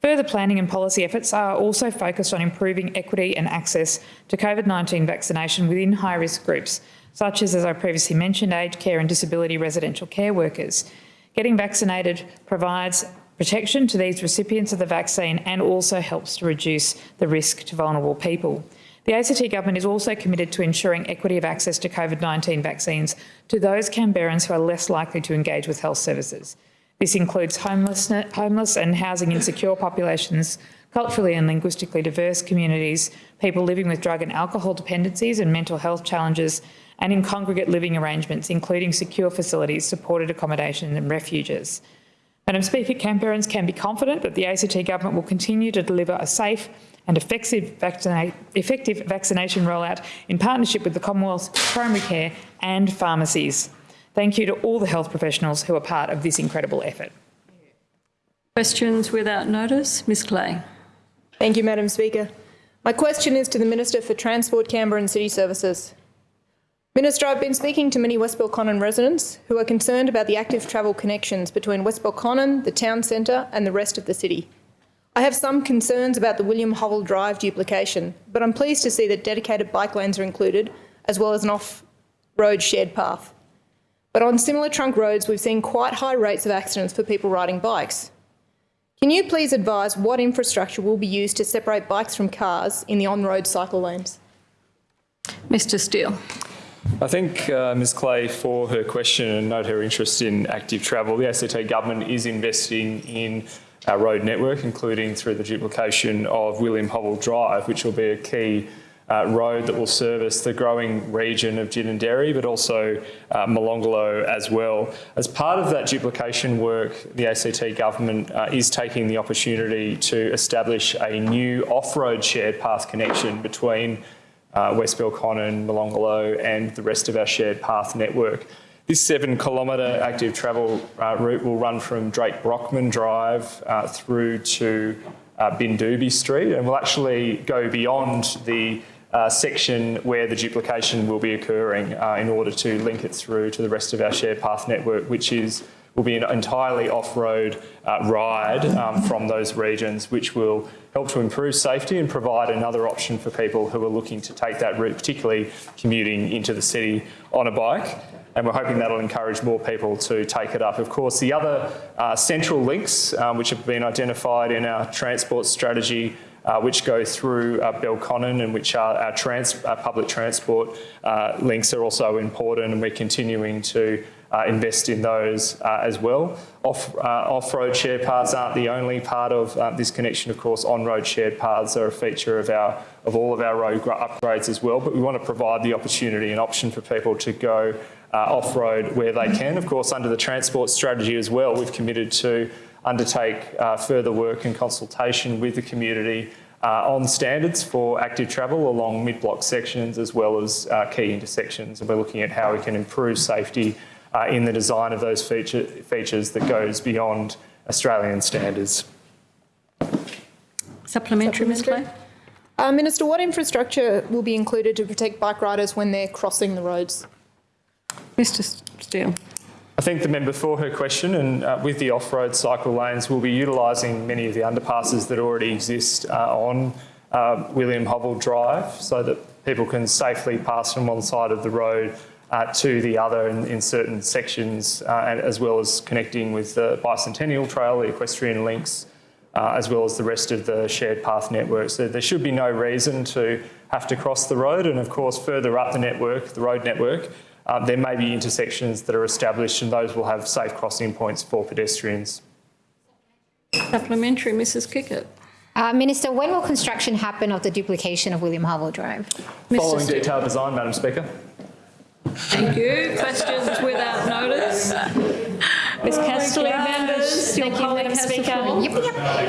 Further planning and policy efforts are also focused on improving equity and access to COVID-19 vaccination within high-risk groups, such as, as I previously mentioned, aged care and disability residential care workers. Getting vaccinated provides protection to these recipients of the vaccine and also helps to reduce the risk to vulnerable people. The ACT Government is also committed to ensuring equity of access to COVID-19 vaccines to those Canberrans who are less likely to engage with health services. This includes homeless, homeless and housing insecure populations, culturally and linguistically diverse communities, people living with drug and alcohol dependencies and mental health challenges, and in congregate living arrangements, including secure facilities, supported accommodation and refuges. Madam Speaker, Canberrans can be confident that the ACT Government will continue to deliver a safe and effective, vaccina effective vaccination rollout in partnership with the Commonwealth's primary care and pharmacies. Thank you to all the health professionals who are part of this incredible effort. Questions without notice? Ms Clay. Thank you, Madam Speaker. My question is to the Minister for Transport, Canberra and City Services. Minister, I've been speaking to many West Belconnen residents who are concerned about the active travel connections between West Belconnen, the town centre and the rest of the city. I have some concerns about the William Hovell Drive duplication, but I'm pleased to see that dedicated bike lanes are included, as well as an off-road shared path. But on similar trunk roads, we've seen quite high rates of accidents for people riding bikes. Can you please advise what infrastructure will be used to separate bikes from cars in the on-road cycle lanes? Mr Steel. I thank uh, Ms Clay for her question and note her interest in active travel. The ACT government is investing in our road network, including through the duplication of William Hovell Drive, which will be a key uh, road that will service the growing region of Ginninderry, but also uh, Molonglo as well. As part of that duplication work, the ACT government uh, is taking the opportunity to establish a new off-road shared path connection between uh, West Belconnen, Molonglo and the rest of our shared path network. This seven kilometre active travel uh, route will run from Drake Brockman Drive uh, through to uh, Street and will actually go beyond the uh, section where the duplication will be occurring uh, in order to link it through to the rest of our shared path network, which is will be an entirely off-road uh, ride um, from those regions, which will help to improve safety and provide another option for people who are looking to take that route, particularly commuting into the city on a bike. And we're hoping that'll encourage more people to take it up. Of course, the other uh, central links, um, which have been identified in our transport strategy uh, which go through uh, Belconnen and which are our trans uh, public transport uh, links are also important and we're continuing to uh, invest in those uh, as well. Off, off-road shared paths aren't the only part of this connection, of course. On-road shared paths are a feature of our of all of our road upgrades as well, but we want to provide the opportunity and option for people to go off-road where they can. Of course, under the transport strategy as well, we've committed to undertake uh, further work and consultation with the community uh, on standards for active travel along mid-block sections as well as uh, key intersections. And we're looking at how we can improve safety uh, in the design of those feature, features that goes beyond Australian standards. Supplementary, Ms Clay? Uh, Minister, what infrastructure will be included to protect bike riders when they're crossing the roads? Mr Steel. I thank the member for her question and uh, with the off-road cycle lanes we'll be utilising many of the underpasses that already exist uh, on uh, William Hovell Drive so that people can safely pass from one side of the road uh, to the other in, in certain sections uh, and as well as connecting with the Bicentennial Trail, the equestrian links uh, as well as the rest of the shared path network. So there should be no reason to have to cross the road and of course further up the network, the road network, uh, there may be intersections that are established and those will have safe crossing points for pedestrians. Supplementary, Mrs Kikkert. Uh, Minister, when will construction happen of the duplication of William Hovell Drive? Following detailed design, Madam Speaker. Thank you. Questions without notice? Ms Castley, members, your Thank you, colleague Madam has the Speaker.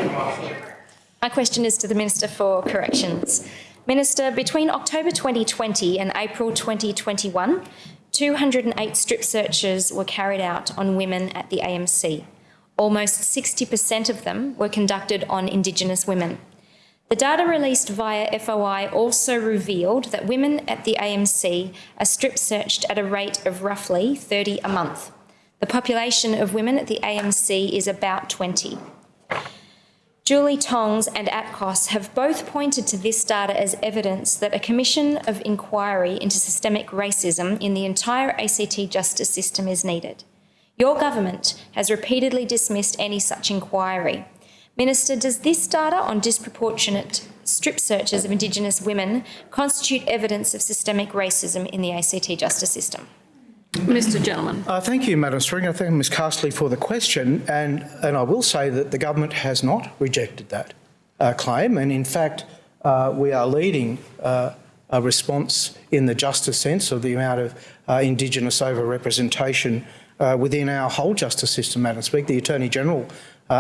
floor. My question is to the Minister for Corrections. Minister, between October 2020 and April 2021, 208 strip searches were carried out on women at the AMC. Almost 60% of them were conducted on Indigenous women. The data released via FOI also revealed that women at the AMC are strip searched at a rate of roughly 30 a month. The population of women at the AMC is about 20. Julie Tongs and APCOS have both pointed to this data as evidence that a commission of inquiry into systemic racism in the entire ACT justice system is needed. Your government has repeatedly dismissed any such inquiry. Minister, does this data on disproportionate strip searches of Indigenous women constitute evidence of systemic racism in the ACT justice system? Mr Gentleman. Uh, thank you, Madam Speaker. I thank Ms Castley for the question, and, and I will say that the government has not rejected that uh, claim, and in fact, uh, we are leading uh, a response in the justice sense of the amount of uh, Indigenous over-representation uh, within our whole justice system, Madam Speaker. The Attorney-General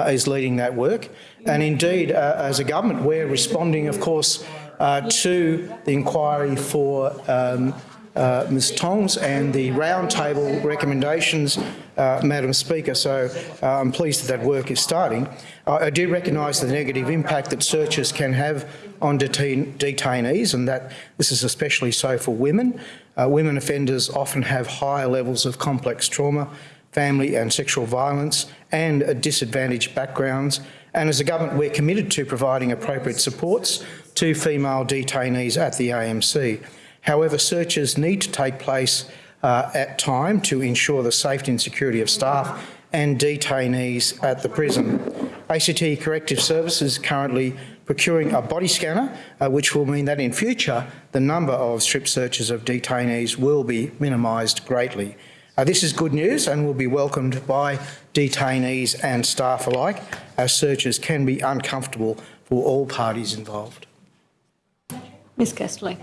is leading that work. And indeed, as a government, we're responding, of course, to the inquiry for um, uh, Ms Tongs and the roundtable recommendations, uh, Madam Speaker. So uh, I'm pleased that that work is starting. I do recognise the negative impact that searches can have on detain detainees and that this is especially so for women. Uh, women offenders often have higher levels of complex trauma, family and sexual violence and disadvantaged backgrounds. And as a government, we're committed to providing appropriate supports to female detainees at the AMC. However, searches need to take place uh, at time to ensure the safety and security of staff and detainees at the prison. ACT Corrective Services is currently procuring a body scanner, uh, which will mean that in future the number of strip searches of detainees will be minimised greatly. Uh, this is good news and will be welcomed by detainees and staff alike, as searches can be uncomfortable for all parties involved. Ms Castley.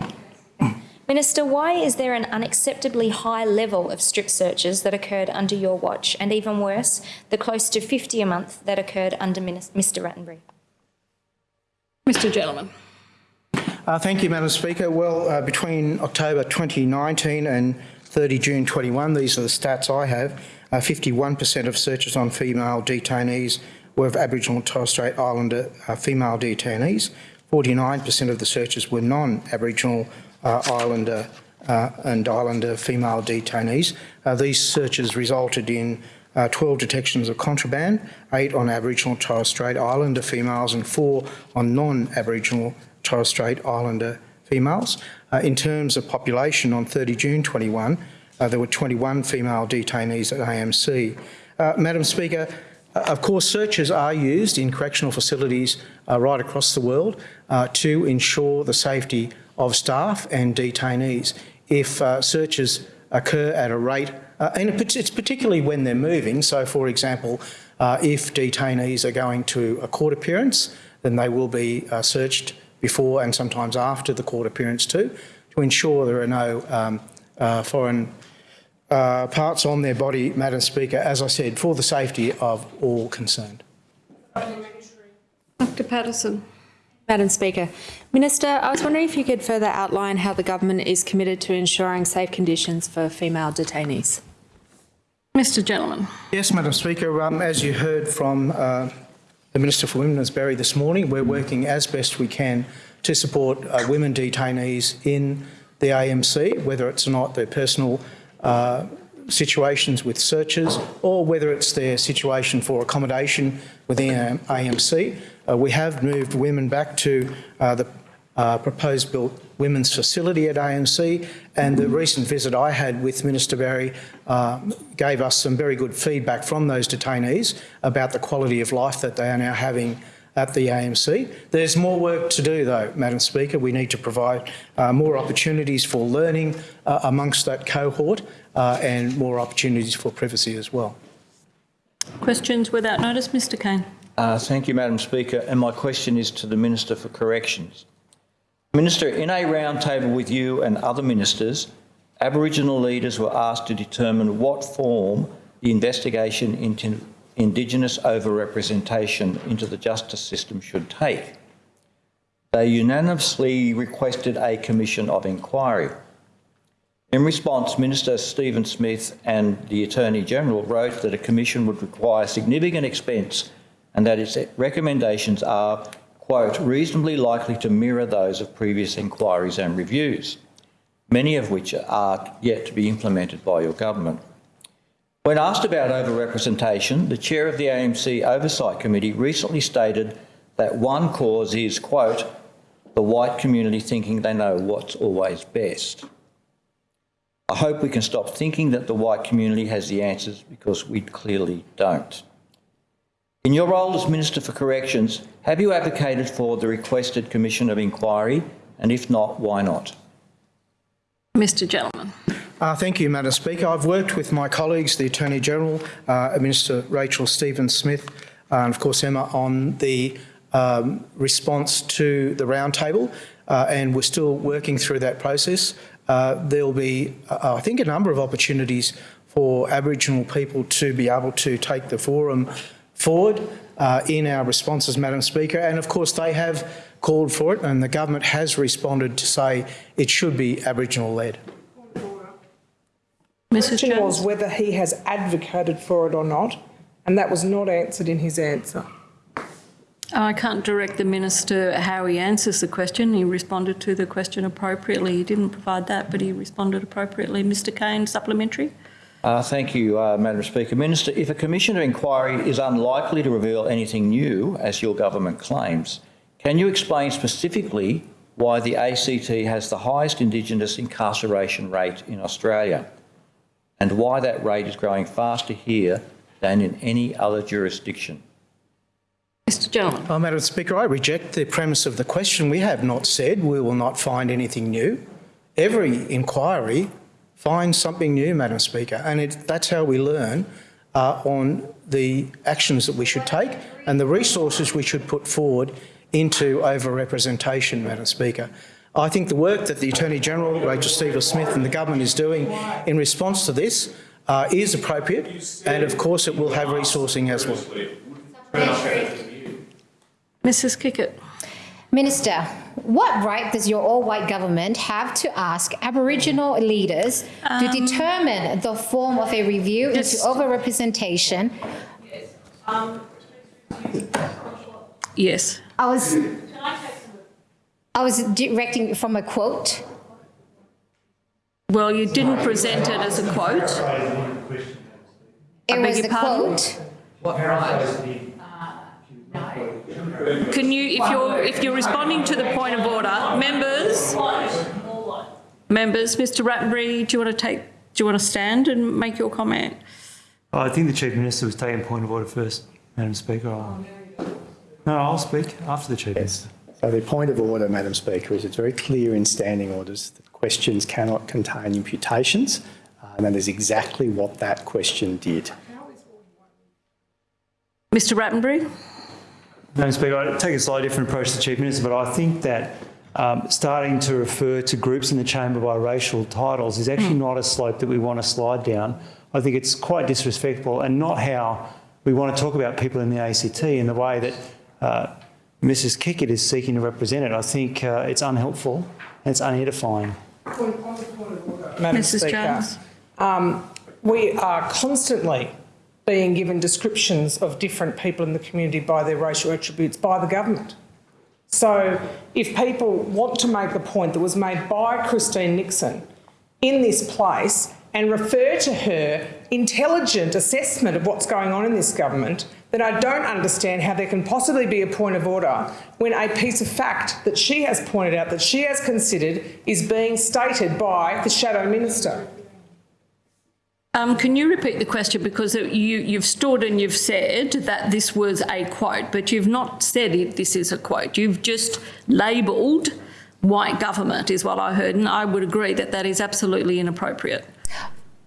Minister, why is there an unacceptably high level of strip searches that occurred under your watch, and even worse, the close to 50 a month that occurred under Mr Rattenbury? Mr Gentleman. Uh, thank you, Madam Speaker. Well, uh, between October 2019 and 30 June 21, these are the stats I have, 51% of searches on female detainees were of Aboriginal and Torres Strait Islander uh, female detainees. 49% of the searches were non-Aboriginal uh, Islander uh, and Islander female detainees. Uh, these searches resulted in 12 detections of contraband, eight on Aboriginal Torres Strait Islander females and four on non-Aboriginal Torres Strait Islander females. Uh, in terms of population, on 30 June 21, uh, there were 21 female detainees at AMC. Uh, Madam Speaker, of course, searches are used in correctional facilities right across the world to ensure the safety of staff and detainees. If uh, searches occur at a rate, uh, and it's particularly when they're moving, so for example, uh, if detainees are going to a court appearance, then they will be uh, searched before and sometimes after the court appearance too, to ensure there are no um, uh, foreign uh, parts on their body, Madam Speaker, as I said, for the safety of all concerned. Dr Paterson. Madam Speaker. Minister, I was wondering if you could further outline how the government is committed to ensuring safe conditions for female detainees. Mr Gentleman. Yes, Madam Speaker. Um, as you heard from uh, the Minister for Women, Women's Berry this morning, we're working as best we can to support uh, women detainees in the AMC, whether it's or not their personal uh, situations with searches or whether it's their situation for accommodation within AMC. Uh, we have moved women back to uh, the uh, proposed built women's facility at AMC and the recent visit I had with Minister Berry uh, gave us some very good feedback from those detainees about the quality of life that they are now having at the AMC. There's more work to do though, Madam Speaker. We need to provide uh, more opportunities for learning uh, amongst that cohort uh, and more opportunities for privacy as well. Questions without notice, Mr Cain. Uh, thank you, Madam Speaker. And my question is to the Minister for Corrections. Minister, in a roundtable with you and other ministers, Aboriginal leaders were asked to determine what form the investigation into Indigenous overrepresentation into the justice system should take. They unanimously requested a commission of inquiry. In response, Minister Stephen-Smith and the Attorney-General wrote that a commission would require significant expense and that its recommendations are quote, reasonably likely to mirror those of previous inquiries and reviews, many of which are yet to be implemented by your government. When asked about overrepresentation, the chair of the AMC Oversight Committee recently stated that one cause is, quote, the white community thinking they know what's always best. I hope we can stop thinking that the white community has the answers because we clearly don't. In your role as Minister for Corrections, have you advocated for the requested Commission of Inquiry? And if not, why not? Mr Gentleman. Uh, thank you, Madam Speaker. I've worked with my colleagues, the Attorney-General, uh, Minister Rachel Stephen-Smith, uh, and of course Emma, on the um, response to the roundtable, uh, and we're still working through that process. Uh, there'll be, uh, I think, a number of opportunities for Aboriginal people to be able to take the forum forward uh, in our responses, Madam Speaker. And of course, they have called for it and the government has responded to say it should be Aboriginal-led. The question was whether he has advocated for it or not, and that was not answered in his answer. I can't direct the minister how he answers the question. He responded to the question appropriately. He didn't provide that, but he responded appropriately. Mr Cain, supplementary. Uh, thank you, uh, Madam Speaker. Minister, if a commission of inquiry is unlikely to reveal anything new, as your government claims, can you explain specifically why the ACT has the highest Indigenous incarceration rate in Australia and why that rate is growing faster here than in any other jurisdiction? Mr Gentleman. Oh, Madam Speaker, I reject the premise of the question. We have not said we will not find anything new. Every inquiry finds something new, Madam Speaker, and it, that's how we learn uh, on the actions that we should take and the resources we should put forward into over-representation, Madam Speaker. I think the work that the Attorney-General, Rachel Stephen-Smith and the government is doing in response to this uh, is appropriate and of course it will have resourcing as well. Mrs Kikkert. Minister, what right does your all-white government have to ask Aboriginal leaders um, to determine the form of a review into overrepresentation? Yes. Yes. I was. I was directing from a quote. Well, you didn't present it as a quote. It was a quote. What right? Can you, if you're if you're responding to the point of order, members, members, Mr. Rattenbury, do you want to take, do you want to stand and make your comment? Oh, I think the chief minister was taking point of order first, Madam Speaker. I'll, no, I'll speak after the chief yes. minister. So the point of order, Madam Speaker, is it's very clear in standing orders that questions cannot contain imputations, uh, and that is exactly what that question did. Mr. Rattenbury. Madam Speaker, I take a slightly different approach to the Chief Minister, but I think that um, starting to refer to groups in the chamber by racial titles is actually mm. not a slope that we want to slide down. I think it's quite disrespectful and not how we want to talk about people in the ACT in the way that uh, Mrs Kikkert is seeking to represent it. I think uh, it's unhelpful and it's unedifying. Madam Mrs. Speaker, Jones. Um, we are constantly being given descriptions of different people in the community by their racial attributes by the government. So if people want to make the point that was made by Christine Nixon in this place and refer to her intelligent assessment of what's going on in this government, then I don't understand how there can possibly be a point of order when a piece of fact that she has pointed out that she has considered is being stated by the shadow minister. Um, can you repeat the question because you, you've stood and you've said that this was a quote, but you've not said if this is a quote. You've just labelled white government is what I heard, and I would agree that that is absolutely inappropriate.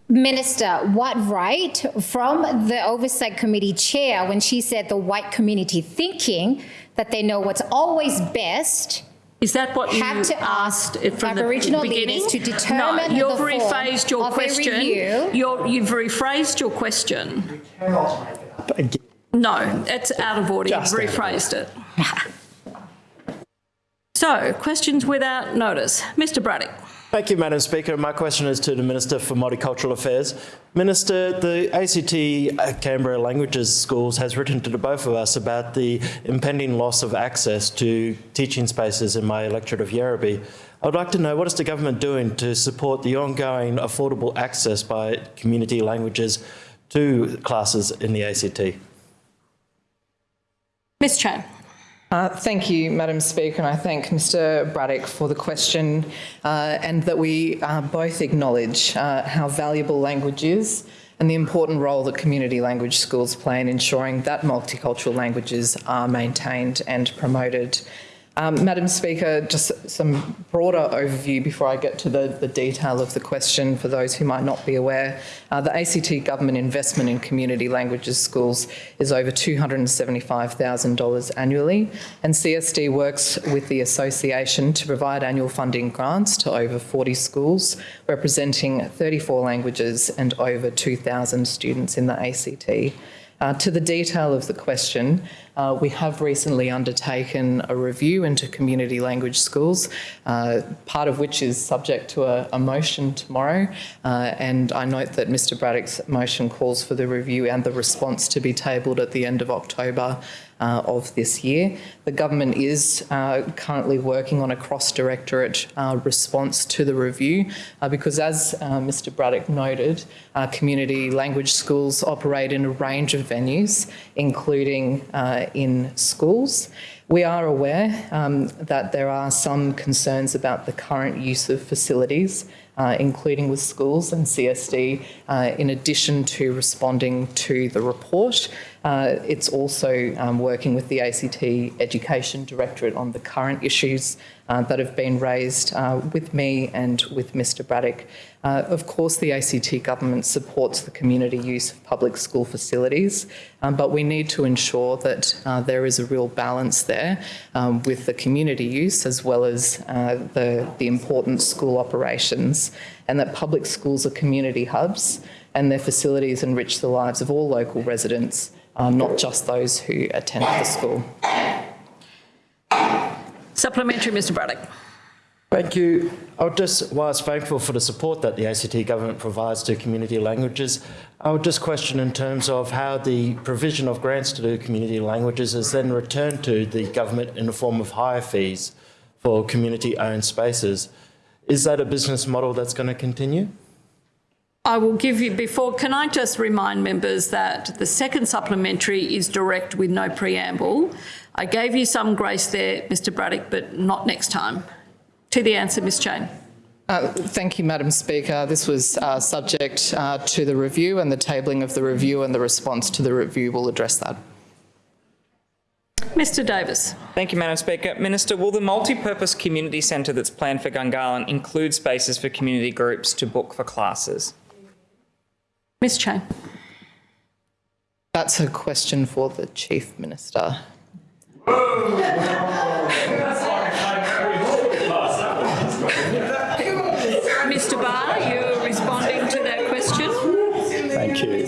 Minister, what right from the Oversight Committee chair when she said the white community thinking that they know what's always best is that what you have you to ask from Aboriginal the beginning? leaders to determine no, you've the form rephrased your of question. review? You're, you've rephrased your question. No, it's out of order. Just you've rephrased it. (laughs) so, questions without notice. Mr Braddock. Thank you, Madam Speaker. My question is to the Minister for Multicultural Affairs. Minister, the ACT uh, Canberra Languages Schools has written to the both of us about the impending loss of access to teaching spaces in my electorate of Yerrabi. I would like to know what is the government doing to support the ongoing affordable access by community languages to classes in the ACT? Ms Cheyne. Uh, thank you, Madam Speaker, and I thank Mr Braddock for the question uh, and that we uh, both acknowledge uh, how valuable language is and the important role that community language schools play in ensuring that multicultural languages are maintained and promoted. Um, Madam Speaker, just some broader overview before I get to the, the detail of the question for those who might not be aware. Uh, the ACT government investment in community languages schools is over $275,000 annually and CSD works with the association to provide annual funding grants to over 40 schools representing 34 languages and over 2,000 students in the ACT. Uh, to the detail of the question, uh, we have recently undertaken a review into community language schools, uh, part of which is subject to a, a motion tomorrow. Uh, and I note that Mr Braddock's motion calls for the review and the response to be tabled at the end of October uh, of this year. The government is uh, currently working on a cross-directorate uh, response to the review uh, because as uh, Mr Braddock noted, community language schools operate in a range of venues, including in schools. We are aware um, that there are some concerns about the current use of facilities uh, including with schools and CSD, uh, in addition to responding to the report. Uh, it's also um, working with the ACT Education Directorate on the current issues uh, that have been raised uh, with me and with Mr Braddock. Uh, of course, the ACT government supports the community use of public school facilities, um, but we need to ensure that uh, there is a real balance there um, with the community use as well as uh, the, the important school operations, and that public schools are community hubs and their facilities enrich the lives of all local residents uh, not just those who attend the school. Supplementary, Mr Braddock. Thank you. I would just, whilst thankful for the support that the ACT government provides to community languages, I would just question in terms of how the provision of grants to the community languages is then returned to the government in the form of higher fees for community-owned spaces. Is that a business model that's going to continue? I will give you, before, can I just remind members that the second supplementary is direct with no preamble. I gave you some grace there, Mr Braddock, but not next time. To the answer, Ms Cheyne. Uh, thank you, Madam Speaker. This was uh, subject uh, to the review and the tabling of the review and the response to the review will address that. Mr Davis. Thank you, Madam Speaker. Minister, will the multi-purpose community centre that's planned for Gungahlin include spaces for community groups to book for classes? Ms Cheyne. That's a question for the Chief Minister. Mr Barr, you're responding to that question. Thank you.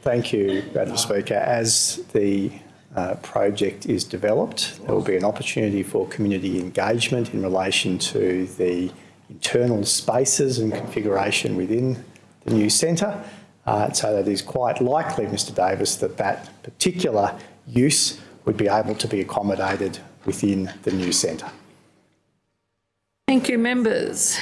Thank you, Madam Speaker. As the uh, project is developed, there will be an opportunity for community engagement in relation to the internal spaces and configuration within the new centre. Uh, so that is quite likely, Mr Davis, that that particular use would be able to be accommodated within the new centre. Thank you, members.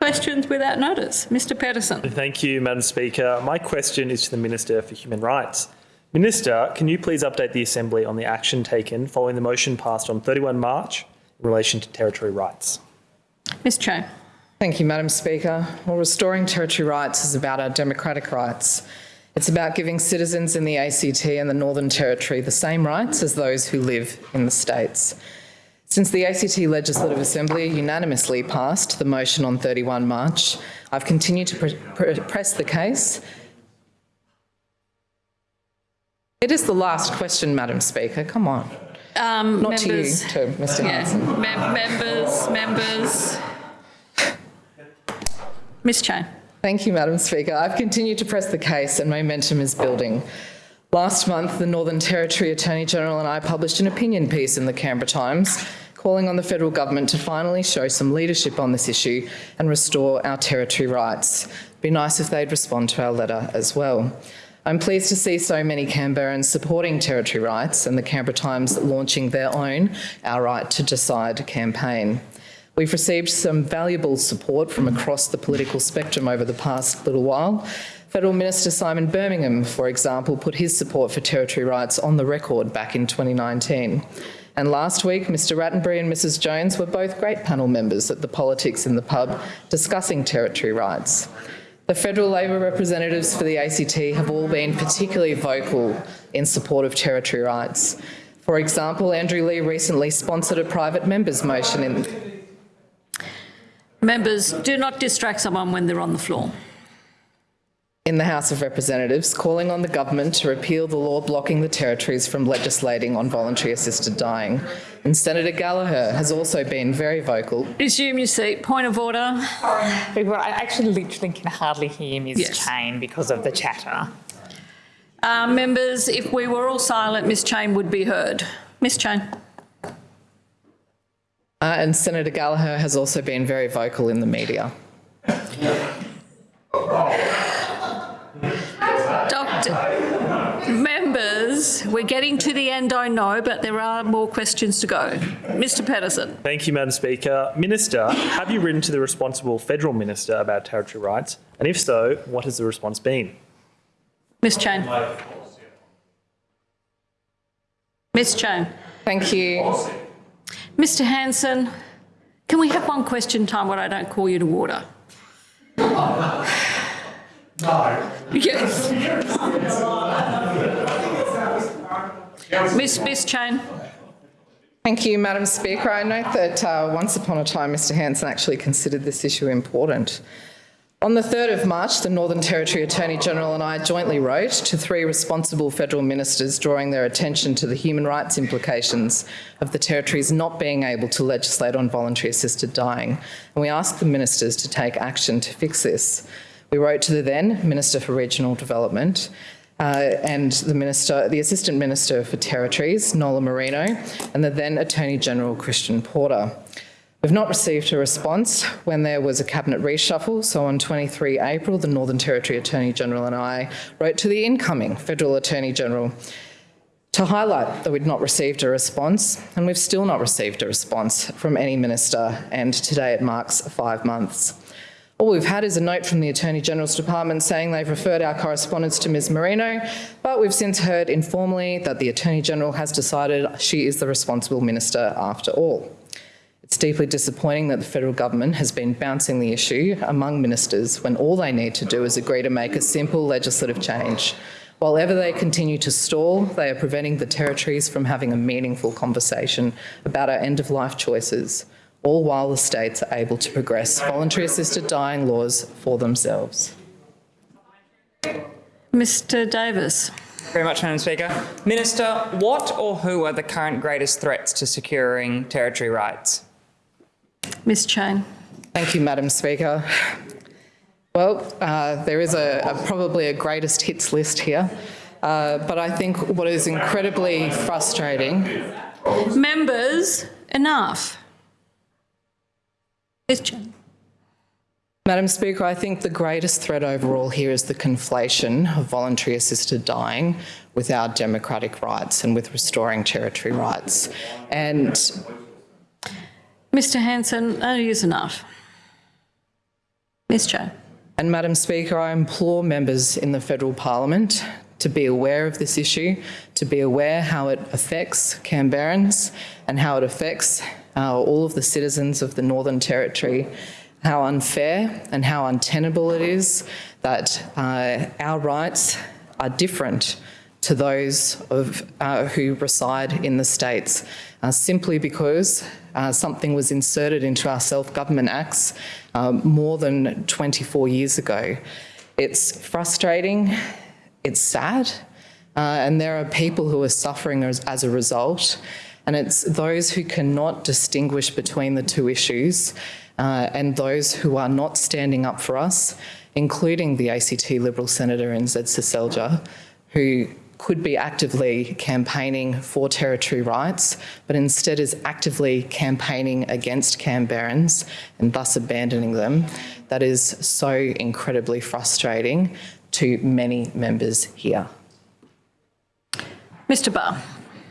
Questions without notice. Mr Pedersen. Thank you, Madam Speaker. My question is to the Minister for Human Rights. Minister, can you please update the Assembly on the action taken following the motion passed on 31 March in relation to territory rights? Ms Cheyne. Thank you, Madam Speaker. Well, restoring territory rights is about our democratic rights. It's about giving citizens in the ACT and the Northern Territory the same rights as those who live in the states. Since the ACT Legislative Assembly unanimously passed the motion on 31 March, I've continued to pre pre press the case. It is the last question, Madam Speaker. Come on. Um, Not members, to you, to Mr yeah, Hanson. mem- members, members. Ms Cheyne. Thank you, Madam Speaker. I've continued to press the case and momentum is building. Last month, the Northern Territory Attorney General and I published an opinion piece in the Canberra Times calling on the federal government to finally show some leadership on this issue and restore our territory rights. It'd be nice if they'd respond to our letter as well. I'm pleased to see so many Canberrans supporting territory rights and the Canberra Times launching their own Our Right to Decide campaign. We've received some valuable support from across the political spectrum over the past little while. Federal Minister Simon Birmingham, for example, put his support for territory rights on the record back in 2019. And last week, Mr Rattenbury and Mrs Jones were both great panel members at the Politics in the Pub discussing territory rights. The federal Labor representatives for the ACT have all been particularly vocal in support of territory rights. For example, Andrew Leigh recently sponsored a private member's motion in Members, do not distract someone when they're on the floor. in the House of Representatives calling on the government to repeal the law blocking the territories from legislating on voluntary assisted dying. And Senator Gallagher has also been very vocal. Resume your seat. Point of order. Well, I actually literally can hardly hear Ms Yes. Cheyne because of the chatter. Uh, members, if we were all silent, Ms Cheyne would be heard. Ms Cheyne. Uh, and Senator Gallagher has also been very vocal in the media. Doctor, members, we're getting to the end, I know, but there are more questions to go. Mr Pedersen. Thank you, Madam Speaker. Minister, have you written to the responsible federal minister about territory rights? And if so, what has the response been? Ms Cheyne. Ms Cheyne. Thank you. Mr Hanson, can we have one question time where I don't call you to order? No. Yes. Miss, Miss Cheyne. Thank you, Madam Speaker. I note that uh, once upon a time Mr Hanson actually considered this issue important. On the 3rd of March, the Northern Territory Attorney General and I jointly wrote to three responsible federal ministers drawing their attention to the human rights implications of the territories not being able to legislate on voluntary assisted dying. And we asked the ministers to take action to fix this. We wrote to the then Minister for Regional Development uh, and the Minister, the Assistant Minister for Territories, Nola Marino, and the then Attorney General, Christian Porter. We've not received a response when there was a cabinet reshuffle, so on 23 April, the Northern Territory Attorney General and I wrote to the incoming Federal Attorney General to highlight that we'd not received a response, and we've still not received a response from any minister, and today it marks five months. All we've had is a note from the Attorney General's Department saying they've referred our correspondence to Ms Marino, but we've since heard informally that the Attorney General has decided she is the responsible minister after all. It's deeply disappointing that the federal government has been bouncing the issue among ministers when all they need to do is agree to make a simple legislative change. While ever they continue to stall, they are preventing the territories from having a meaningful conversation about our end-of-life choices, all while the states are able to progress voluntary assisted dying laws for themselves. Mr Davis. Very much, Madam Speaker. Minister, what or who are the current greatest threats to securing territory rights? Ms Cheyne. Thank you, Madam Speaker. Well, uh, there is a, a probably a greatest hits list here, uh, but I think what is incredibly frustrating. Members, enough. Ms Cheyne. Madam Speaker, I think the greatest threat overall here is the conflation of voluntary assisted dying with our democratic rights and with restoring territory rights. And Mr Hanson, that is enough. Ms Cheyne. And Madam Speaker, I implore members in the federal parliament to be aware of this issue, to be aware how it affects Canberrans and how it affects uh, all of the citizens of the Northern Territory, how unfair and how untenable it is that uh, our rights are different to those of uh, who reside in the states, uh, simply because uh, something was inserted into our self-government acts um, more than 24 years ago. It's frustrating, it's sad, uh, and there are people who are suffering as, as a result, and it's those who cannot distinguish between the two issues uh, and those who are not standing up for us, including the ACT Liberal Senator Zed Seselja, who could be actively campaigning for territory rights, but instead is actively campaigning against Canberrans and thus abandoning them. That is so incredibly frustrating to many members here. Mr Barr.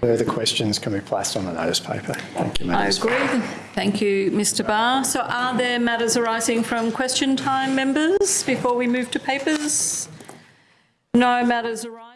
Further questions can be placed on the notice paper. Thank you, Madam I agree. Thank you, Mr Barr. So are there matters arising from question time, members, before we move to papers? No matters arising.